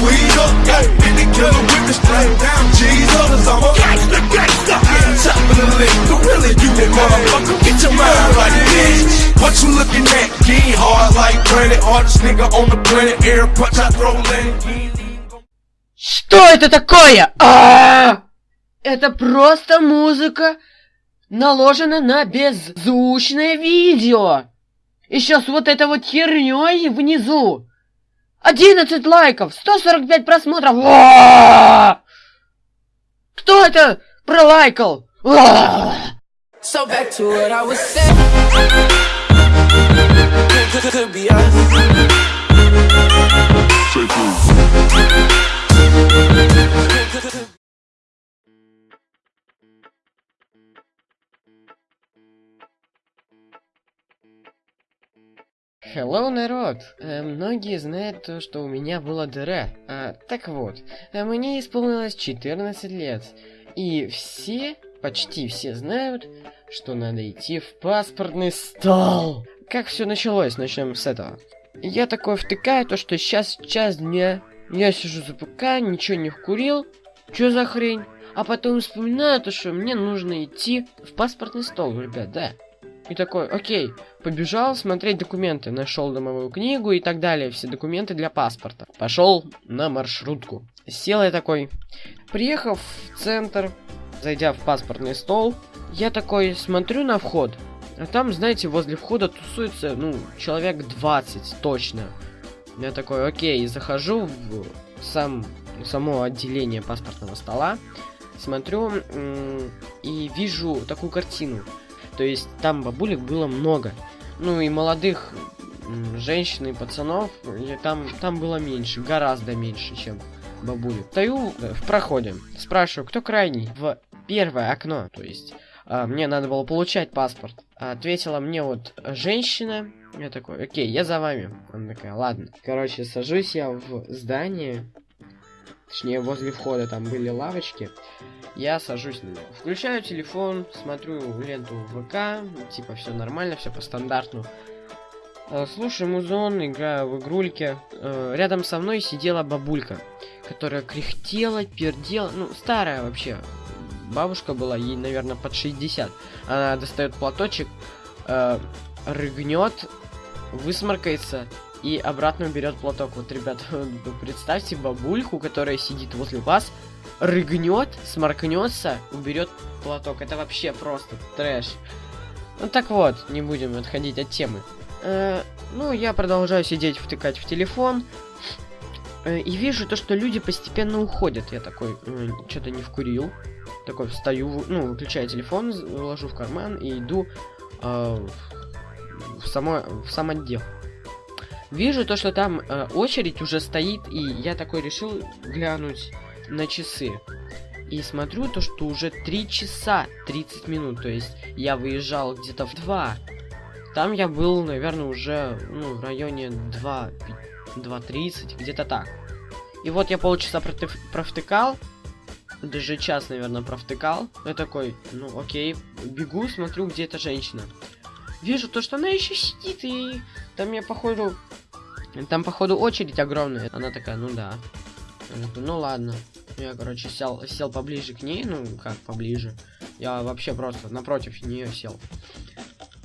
squeeze up, yeah. Hit the killer with the straight down Jesus. Cause I'm a gangster, gangster. Yeah, top of the list. Gorilla, you a motherfucker. Get your mind right, bitch. What you looking at? Getting hard like granite. Hardest nigga on the planet. Air punch, I throw land. Что это такое? А! Это просто музыка, наложена на беззвучное видео. Еще с вот этой вот херней внизу. 11 лайков, 145 просмотров. Кто это пролайкал? So back to what I was saying. Hello, народ! Э, многие знают то, что у меня была дыра. А, так вот, э, мне исполнилось 14 лет. И все, почти все знают, что надо идти в паспортный стол. Как все началось? Начнем с этого. Я такой втыкаю, то что сейчас час дня. Я сижу за ПК, ничего не курил. Чё за хрень? А потом вспоминаю то, что мне нужно идти в паспортный стол, ребят, да. И такой, окей, побежал смотреть документы, нашел домовую книгу и так далее, все документы для паспорта. Пошел на маршрутку. Сел я такой, приехав в центр, зайдя в паспортный стол, я такой смотрю на вход, а там, знаете, возле входа тусуется, ну, человек 20 точно. Я такой, окей, захожу в сам, само отделение паспортного стола, смотрю и вижу такую картину. То есть там бабулек было много. Ну и молодых женщин и пацанов там, там было меньше, гораздо меньше, чем бабулек. Стою э, в проходе, спрашиваю, кто крайний? В первое окно, то есть а, мне надо было получать паспорт. Ответила мне вот женщина. Я такой, окей, я за вами. Она такая, ладно. Короче, сажусь я в здание. Точнее, возле входа там были лавочки. Я сажусь на него. Включаю телефон, смотрю ленту ВК. Типа, все нормально, все по стандарту. Э, слушаю музон, играю в игрульке. Э, рядом со мной сидела бабулька, которая кряхтела, пердела. Ну, старая вообще. Бабушка была, ей, наверное, под 60. Она достает платочек, э, рыгнет, высморкается и обратно берет платок. Вот, ребят, представьте бабульку, которая сидит возле вас, рыгнет, сморкнется, уберет платок. Это вообще просто трэш. Ну так вот, не будем отходить от темы. Э, ну, я продолжаю сидеть, втыкать в телефон. Э, и вижу то, что люди постепенно уходят. Я такой, э, что-то не вкурил. Такой встаю, ну, выключаю телефон, ложу в карман и иду э, в, само, в сам отдел. Вижу то, что там э, очередь уже стоит, и я такой решил глянуть на часы. И смотрю то, что уже 3 часа 30 минут, то есть я выезжал где-то в 2. Там я был, наверное, уже ну, в районе 2.30, где-то так. И вот я полчаса протыв, провтыкал, даже час, наверное, провтыкал. Я такой, ну окей, бегу, смотрю, где эта женщина. Вижу то, что она еще сидит, и там я, походу, там, походу, очередь огромная. Она такая, ну да. Ну ладно. Я, короче, сел, сел поближе к ней, ну, как поближе. Я вообще просто напротив нее сел.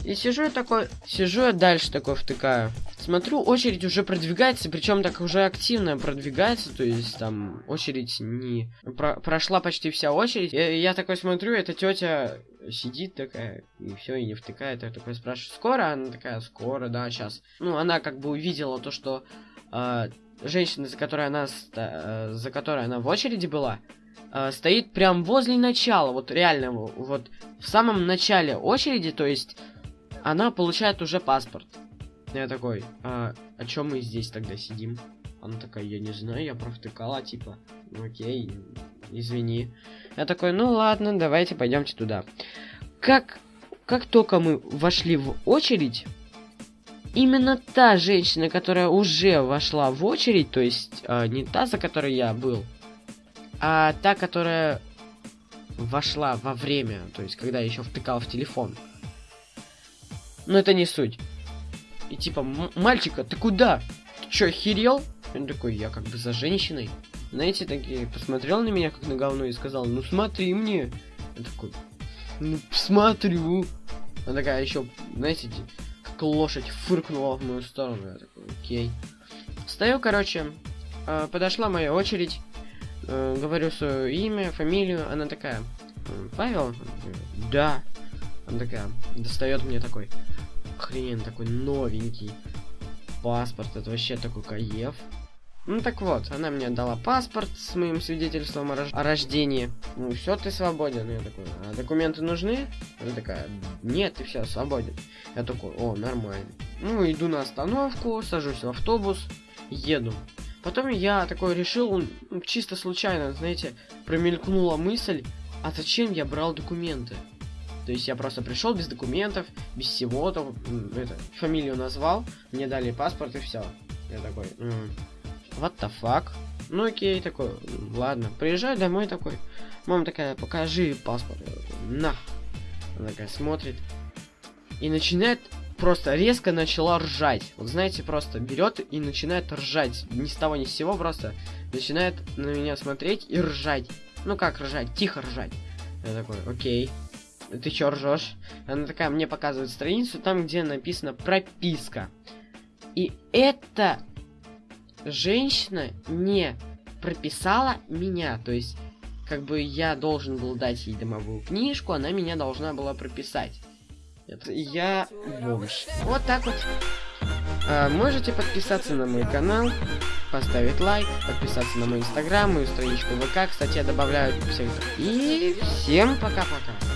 И сижу я такой, сижу я дальше такой втыкаю. Смотрю, очередь уже продвигается, причем так уже активно продвигается, то есть там очередь не... Про прошла почти вся очередь. Я, я такой смотрю, эта тетя сидит такая, и все, и не втыкает. Я такой спрашиваю, скоро? Она такая, скоро, да, сейчас. Ну, она как бы увидела то, что э, женщина, за которой она, э, за которой она в очереди была, э, стоит прям возле начала, вот реально, вот в самом начале очереди, то есть она получает уже паспорт. Я такой, а, о чем мы здесь тогда сидим? Она такая, я не знаю, я провтыкала, типа, окей, извини. Я такой, ну ладно, давайте пойдемте туда. Как, как только мы вошли в очередь, именно та женщина, которая уже вошла в очередь, то есть э, не та, за которой я был, а та, которая вошла во время, то есть когда еще втыкал в телефон. Но это не суть. И типа, мальчика, ты куда? Ты чё, охерел? Он такой, я как бы за женщиной. Знаете, такие, посмотрел на меня как на говно и сказал, ну смотри мне. Я такой, ну смотрю. Она такая еще, знаете, как лошадь фыркнула в мою сторону. Я такой, окей. Стою, короче, э, подошла моя очередь. э, говорю свое имя, фамилию. Она такая, «М, Павел? Да. Она такая, достает мне такой, хрен такой новенький паспорт. Это вообще такой каев. Ну так вот, она мне дала паспорт с моим свидетельством о, рож- о рождении. Ну все, ты свободен. Я такой, а документы нужны? Она такая, нет, ты все, свободен. Я такой, о, нормально. Ну, иду на остановку, сажусь в автобус, еду. Потом я такой решил, чисто случайно, знаете, промелькнула мысль, а зачем я брал документы? То есть я просто пришел без документов, без всего, то, м, это, фамилию назвал, мне дали паспорт и все. Я такой, «М, what the fuck? Ну окей, такой, «М, ладно. Приезжаю домой такой, мама такая, покажи паспорт. Я такой, на. Она такая смотрит и начинает просто резко начала ржать. Вот знаете, просто берет и начинает ржать. Ни с того ни с сего просто начинает на меня смотреть и ржать. Ну как ржать? Тихо ржать. Я такой, окей. Ты чё ржешь? Она такая мне показывает страницу, там где написано прописка. И эта женщина не прописала меня. То есть, как бы я должен был дать ей домовую книжку, она меня должна была прописать. Это я бомж. Вот так вот. А, можете подписаться на мой канал, поставить лайк, подписаться на мой инстаграм, мою страничку ВК. Кстати, я добавляю всех. И всем пока-пока.